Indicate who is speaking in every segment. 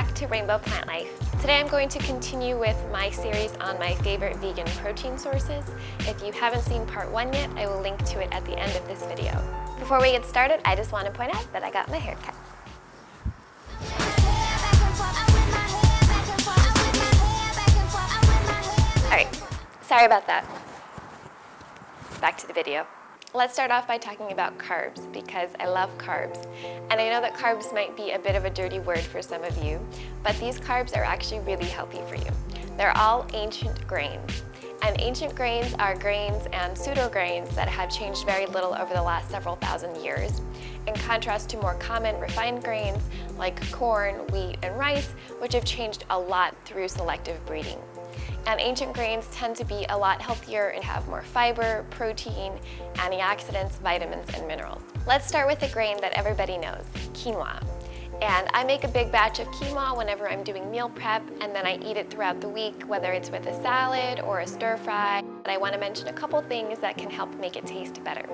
Speaker 1: Back to Rainbow Plant Life. Today I'm going to continue with my series on my favorite vegan protein sources. If you haven't seen part one yet, I will link to it at the end of this video. Before we get started, I just want to point out that I got my hair cut. Alright, sorry about that. Back to the video. Let's start off by talking about carbs because I love carbs. And I know that carbs might be a bit of a dirty word for some of you, but these carbs are actually really healthy for you. They're all ancient grains. And ancient grains are grains and pseudo-grains that have changed very little over the last several thousand years, in contrast to more common refined grains like corn, wheat, and rice, which have changed a lot through selective breeding. And ancient grains tend to be a lot healthier and have more fiber, protein, antioxidants, vitamins, and minerals. Let's start with a grain that everybody knows, quinoa. And I make a big batch of quinoa whenever I'm doing meal prep and then I eat it throughout the week, whether it's with a salad or a stir fry. But I want to mention a couple things that can help make it taste better.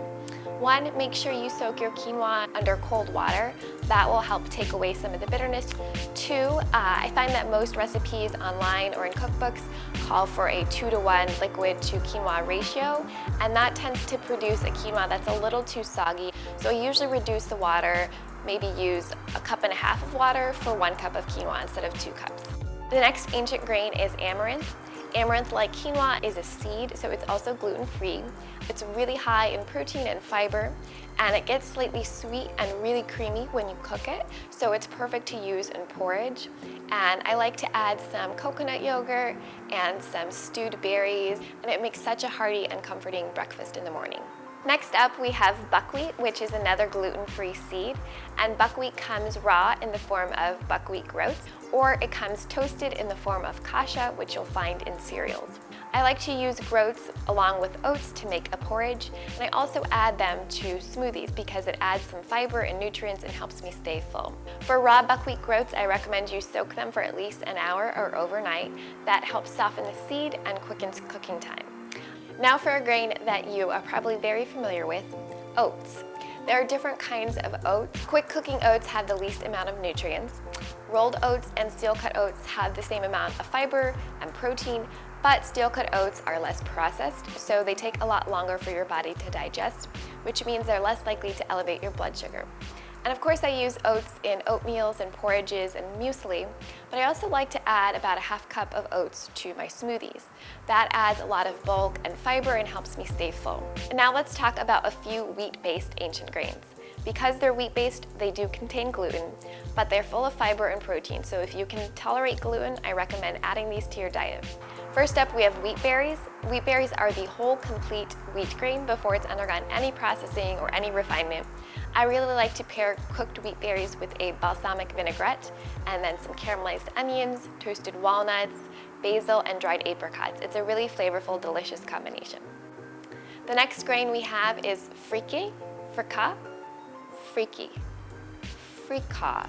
Speaker 1: One, make sure you soak your quinoa under cold water. That will help take away some of the bitterness. Two, uh, I find that most recipes online or in cookbooks call for a two to one liquid to quinoa ratio, and that tends to produce a quinoa that's a little too soggy. So I usually reduce the water, maybe use a cup and a half of water for one cup of quinoa instead of two cups. The next ancient grain is amaranth. Amaranth, like quinoa, is a seed, so it's also gluten-free. It's really high in protein and fiber, and it gets slightly sweet and really creamy when you cook it, so it's perfect to use in porridge. And I like to add some coconut yogurt and some stewed berries, and it makes such a hearty and comforting breakfast in the morning. Next up, we have buckwheat, which is another gluten-free seed. And buckwheat comes raw in the form of buckwheat groats, or it comes toasted in the form of kasha, which you'll find in cereals. I like to use groats along with oats to make a porridge, and I also add them to smoothies because it adds some fiber and nutrients and helps me stay full. For raw buckwheat groats, I recommend you soak them for at least an hour or overnight. That helps soften the seed and quickens cooking time. Now for a grain that you are probably very familiar with, oats. There are different kinds of oats. Quick cooking oats have the least amount of nutrients. Rolled oats and steel cut oats have the same amount of fiber and protein, but steel cut oats are less processed, so they take a lot longer for your body to digest, which means they're less likely to elevate your blood sugar. And of course I use oats in oatmeals and porridges and muesli, but I also like to add about a half cup of oats to my smoothies. That adds a lot of bulk and fiber and helps me stay full. And now let's talk about a few wheat-based ancient grains. Because they're wheat-based, they do contain gluten, but they're full of fiber and protein, so if you can tolerate gluten, I recommend adding these to your diet. First up, we have wheat berries. Wheat berries are the whole complete wheat grain before it's undergone any processing or any refinement. I really like to pair cooked wheat berries with a balsamic vinaigrette and then some caramelized onions, toasted walnuts, basil, and dried apricots. It's a really flavorful, delicious combination. The next grain we have is friki, frika, friki, frika.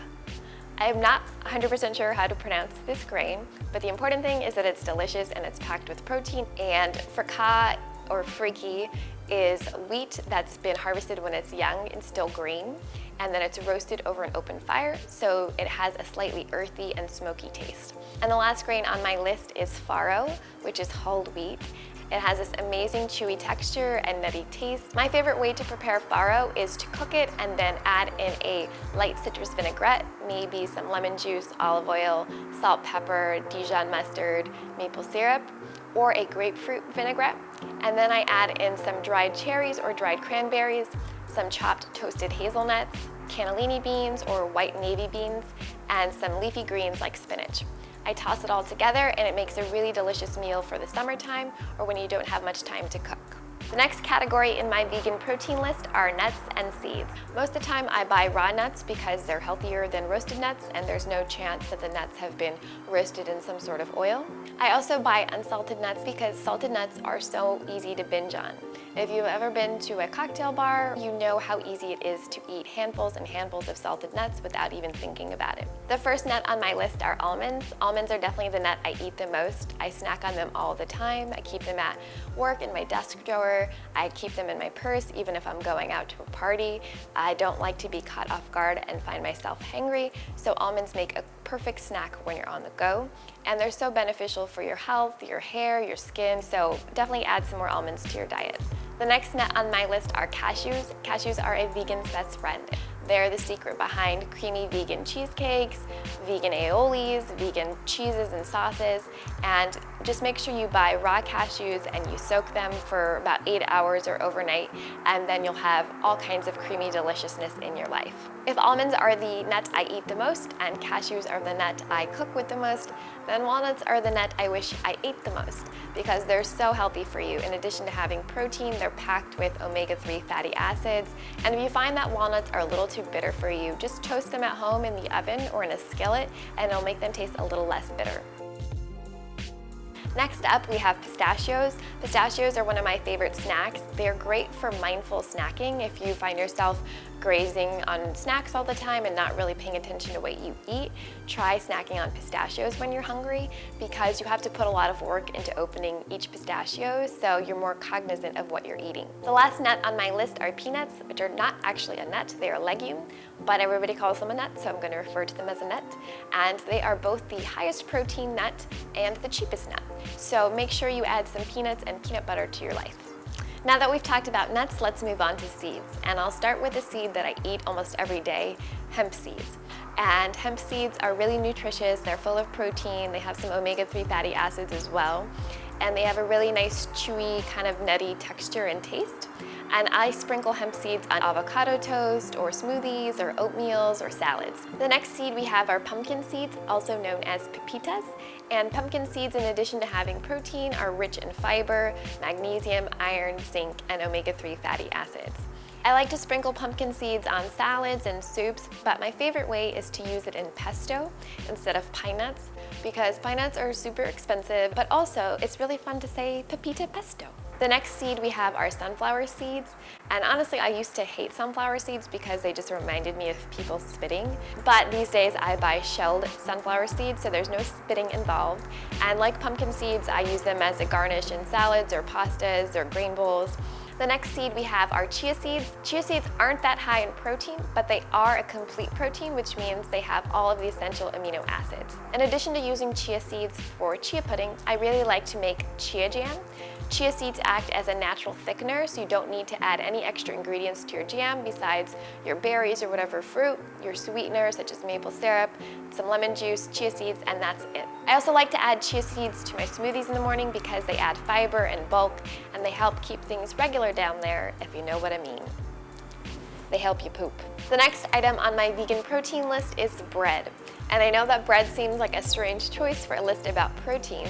Speaker 1: I am not 100% sure how to pronounce this grain, but the important thing is that it's delicious and it's packed with protein. And frika or friki is wheat that's been harvested when it's young and still green, and then it's roasted over an open fire, so it has a slightly earthy and smoky taste. And the last grain on my list is farro, which is hulled wheat. It has this amazing chewy texture and nutty taste. My favorite way to prepare farro is to cook it and then add in a light citrus vinaigrette, maybe some lemon juice, olive oil, salt, pepper, Dijon mustard, maple syrup, or a grapefruit vinaigrette. And then I add in some dried cherries or dried cranberries, some chopped toasted hazelnuts, cannellini beans or white navy beans, and some leafy greens like spinach. I toss it all together and it makes a really delicious meal for the summertime or when you don't have much time to cook. The next category in my vegan protein list are nuts and seeds. Most of the time I buy raw nuts because they're healthier than roasted nuts and there's no chance that the nuts have been roasted in some sort of oil. I also buy unsalted nuts because salted nuts are so easy to binge on. If you've ever been to a cocktail bar, you know how easy it is to eat handfuls and handfuls of salted nuts without even thinking about it. The first nut on my list are almonds. Almonds are definitely the nut I eat the most. I snack on them all the time. I keep them at work in my desk drawer. I keep them in my purse even if I'm going out to a party. I don't like to be caught off guard and find myself hangry, so almonds make a perfect snack when you're on the go. And they're so beneficial for your health, your hair, your skin, so definitely add some more almonds to your diet. The next nut on my list are cashews. Cashews are a vegan's best friend. They're the secret behind creamy vegan cheesecakes, vegan aiolis, vegan cheeses and sauces, and just make sure you buy raw cashews and you soak them for about eight hours or overnight, and then you'll have all kinds of creamy deliciousness in your life. If almonds are the nut I eat the most and cashews are the nut I cook with the most, then walnuts are the nut I wish I ate the most because they're so healthy for you. In addition to having protein, they're packed with omega-3 fatty acids. And if you find that walnuts are a little too bitter for you, just toast them at home in the oven or in a skillet and it'll make them taste a little less bitter. Next up, we have pistachios. Pistachios are one of my favorite snacks. They're great for mindful snacking if you find yourself grazing on snacks all the time and not really paying attention to what you eat, try snacking on pistachios when you're hungry because you have to put a lot of work into opening each pistachio so you're more cognizant of what you're eating. The last nut on my list are peanuts, which are not actually a nut, they are a legume, but everybody calls them a nut, so I'm going to refer to them as a nut. And they are both the highest protein nut and the cheapest nut. So make sure you add some peanuts and peanut butter to your life. Now that we've talked about nuts, let's move on to seeds. And I'll start with a seed that I eat almost every day, hemp seeds. And hemp seeds are really nutritious, they're full of protein, they have some omega-3 fatty acids as well, and they have a really nice chewy kind of nutty texture and taste and I sprinkle hemp seeds on avocado toast or smoothies or oatmeals or salads. The next seed we have are pumpkin seeds, also known as pepitas, and pumpkin seeds, in addition to having protein, are rich in fiber, magnesium, iron, zinc, and omega-3 fatty acids. I like to sprinkle pumpkin seeds on salads and soups, but my favorite way is to use it in pesto instead of pine nuts because pine nuts are super expensive, but also it's really fun to say pepita pesto. The next seed we have are sunflower seeds. And honestly, I used to hate sunflower seeds because they just reminded me of people spitting. But these days I buy shelled sunflower seeds, so there's no spitting involved. And like pumpkin seeds, I use them as a garnish in salads or pastas or grain bowls. The next seed we have are chia seeds. Chia seeds aren't that high in protein, but they are a complete protein, which means they have all of the essential amino acids. In addition to using chia seeds for chia pudding, I really like to make chia jam. Chia seeds act as a natural thickener, so you don't need to add any extra ingredients to your jam besides your berries or whatever fruit, your sweetener such as maple syrup, some lemon juice, chia seeds, and that's it. I also like to add chia seeds to my smoothies in the morning because they add fiber and bulk and they help keep things regular down there, if you know what I mean. They help you poop. The next item on my vegan protein list is bread. And I know that bread seems like a strange choice for a list about protein,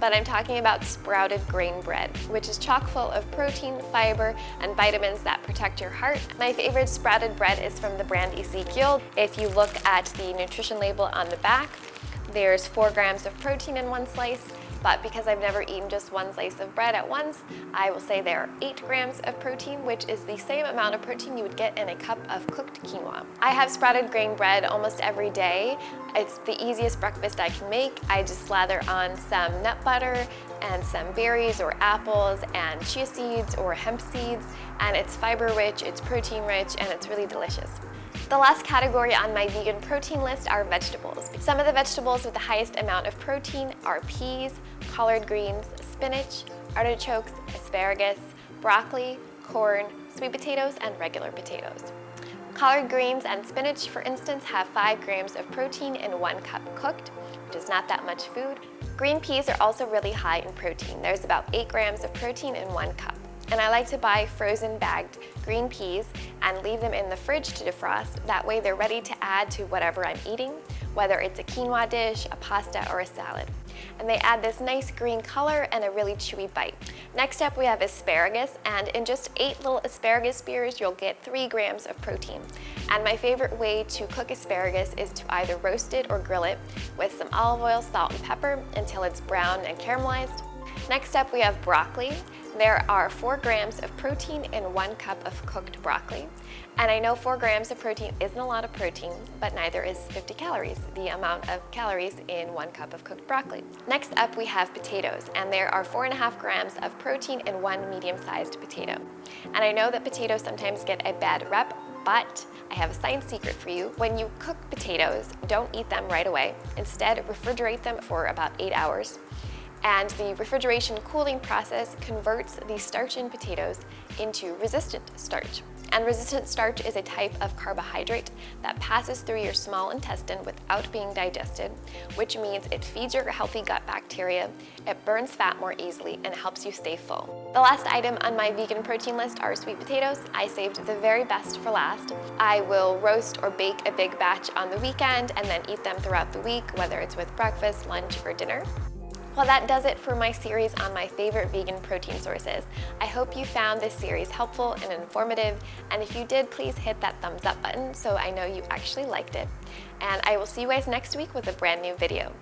Speaker 1: but I'm talking about sprouted grain bread, which is chock full of protein, fiber, and vitamins that protect your heart. My favorite sprouted bread is from the brand Ezekiel. If you look at the nutrition label on the back, there's four grams of protein in one slice, but because I've never eaten just one slice of bread at once, I will say there are 8 grams of protein, which is the same amount of protein you would get in a cup of cooked quinoa. I have sprouted grain bread almost every day. It's the easiest breakfast I can make. I just slather on some nut butter and some berries or apples and chia seeds or hemp seeds, and it's fiber rich, it's protein rich, and it's really delicious. The last category on my vegan protein list are vegetables. Some of the vegetables with the highest amount of protein are peas, collard greens, spinach, artichokes, asparagus, broccoli, corn, sweet potatoes, and regular potatoes. Collard greens and spinach, for instance, have 5 grams of protein in 1 cup cooked, which is not that much food. Green peas are also really high in protein. There's about 8 grams of protein in 1 cup and I like to buy frozen bagged green peas and leave them in the fridge to defrost. That way they're ready to add to whatever I'm eating, whether it's a quinoa dish, a pasta, or a salad. And they add this nice green color and a really chewy bite. Next up we have asparagus, and in just eight little asparagus spears, you'll get three grams of protein. And my favorite way to cook asparagus is to either roast it or grill it with some olive oil, salt, and pepper until it's brown and caramelized. Next up we have broccoli. There are four grams of protein in one cup of cooked broccoli. And I know four grams of protein isn't a lot of protein, but neither is 50 calories, the amount of calories in one cup of cooked broccoli. Next up, we have potatoes, and there are four and a half grams of protein in one medium-sized potato. And I know that potatoes sometimes get a bad rep, but I have a science secret for you. When you cook potatoes, don't eat them right away. Instead, refrigerate them for about eight hours and the refrigeration cooling process converts the starch in potatoes into resistant starch. And resistant starch is a type of carbohydrate that passes through your small intestine without being digested, which means it feeds your healthy gut bacteria, it burns fat more easily, and helps you stay full. The last item on my vegan protein list are sweet potatoes. I saved the very best for last. I will roast or bake a big batch on the weekend and then eat them throughout the week, whether it's with breakfast, lunch, or dinner. Well, that does it for my series on my favorite vegan protein sources. I hope you found this series helpful and informative, and if you did, please hit that thumbs up button so I know you actually liked it. And I will see you guys next week with a brand new video.